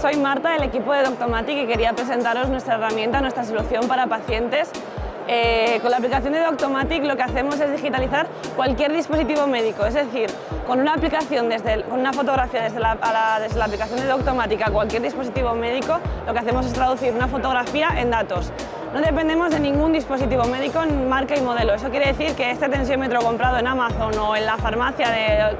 Soy Marta del equipo de Doctomatic y quería presentaros nuestra herramienta, nuestra solución para pacientes. Eh, con la aplicación de Doctomatic lo que hacemos es digitalizar cualquier dispositivo médico, es decir, con una aplicación, desde, con una fotografía desde la, aplicación de Doctomatic a cualquier dispositivo médico, lo que hacemos es traducir una fotografía en datos. No dependemos de ningún dispositivo médico en marca y modelo. Eso quiere decir que este tensiómetro comprado en Amazon o en la farmacia de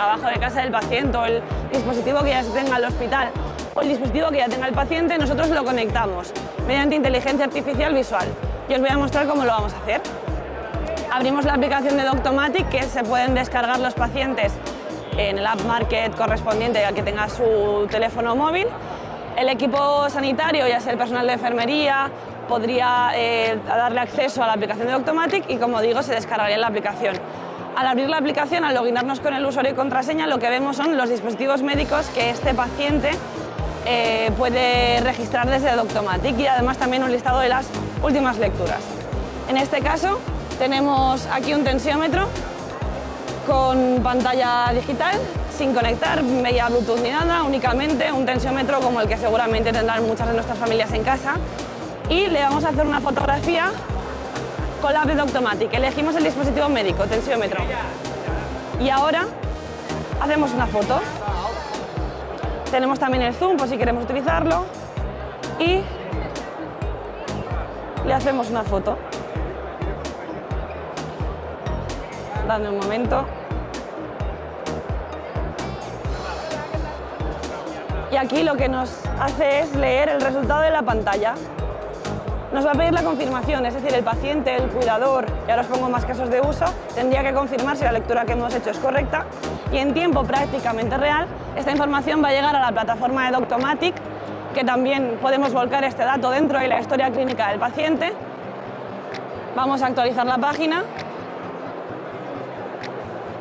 abajo de casa del paciente o el dispositivo que ya se tenga en el hospital o el dispositivo que ya tenga el paciente, nosotros lo conectamos mediante inteligencia artificial visual. Y os voy a mostrar cómo lo vamos a hacer. Abrimos la aplicación de Doctomatic que se pueden descargar los pacientes en el App Market correspondiente al que tenga su teléfono móvil. El equipo sanitario, ya sea el personal de enfermería, podría eh, darle acceso a la aplicación de Doctomatic y, como digo, se descargaría la aplicación. Al abrir la aplicación, al loginarnos con el usuario y contraseña, lo que vemos son los dispositivos médicos que este paciente eh, puede registrar desde Doctomatic y además también un listado de las últimas lecturas. En este caso tenemos aquí un tensiómetro con pantalla digital, sin conectar, media Bluetooth ni nada, únicamente un tensiómetro como el que seguramente tendrán muchas de nuestras familias en casa y le vamos a hacer una fotografía con la de Doctomatic. Elegimos el dispositivo médico, tensiómetro. Y ahora hacemos una foto. Tenemos también el zoom por si queremos utilizarlo y le hacemos una foto. Dame un momento. Y aquí lo que nos hace es leer el resultado de la pantalla. Nos va a pedir la confirmación, es decir, el paciente, el cuidador, y ahora os pongo más casos de uso, tendría que confirmar si la lectura que hemos hecho es correcta y en tiempo prácticamente real esta información va a llegar a la plataforma de Doctomatic que también podemos volcar este dato dentro de la historia clínica del paciente. Vamos a actualizar la página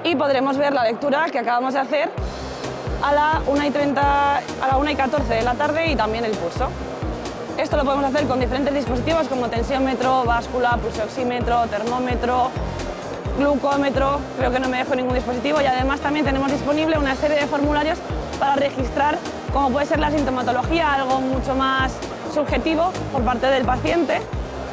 y podremos ver la lectura que acabamos de hacer a la 1 y, 30, a la 1 y 14 de la tarde y también el pulso. Esto lo podemos hacer con diferentes dispositivos como tensiómetro, báscula, pulsoxímetro, termómetro, glucómetro, creo que no me dejo ningún dispositivo y además también tenemos disponible una serie de formularios para registrar como puede ser la sintomatología, algo mucho más subjetivo por parte del paciente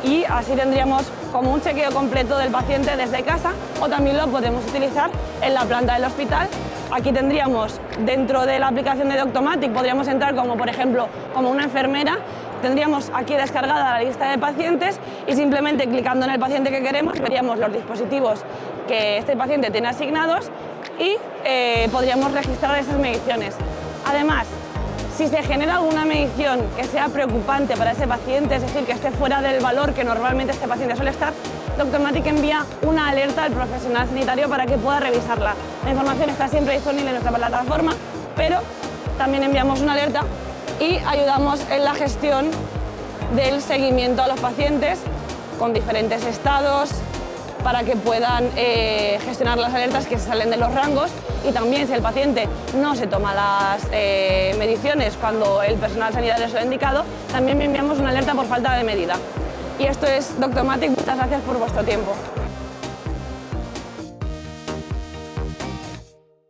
y así tendríamos como un chequeo completo del paciente desde casa o también lo podemos utilizar en la planta del hospital. Aquí tendríamos dentro de la aplicación de Doctomatic, podríamos entrar como por ejemplo como una enfermera Tendríamos aquí descargada la lista de pacientes y simplemente clicando en el paciente que queremos veríamos los dispositivos que este paciente tiene asignados y eh, podríamos registrar esas mediciones. Además, si se genera alguna medición que sea preocupante para ese paciente, es decir, que esté fuera del valor que normalmente este paciente suele estar, Doctomatic envía una alerta al profesional sanitario para que pueda revisarla. La información está siempre disponible en nuestra plataforma, pero también enviamos una alerta y ayudamos en la gestión del seguimiento a los pacientes con diferentes estados para que puedan eh, gestionar las alertas que se salen de los rangos y también si el paciente no se toma las eh, mediciones cuando el personal sanitario se lo ha indicado, también enviamos una alerta por falta de medida. Y esto es Doctomatic, muchas gracias por vuestro tiempo.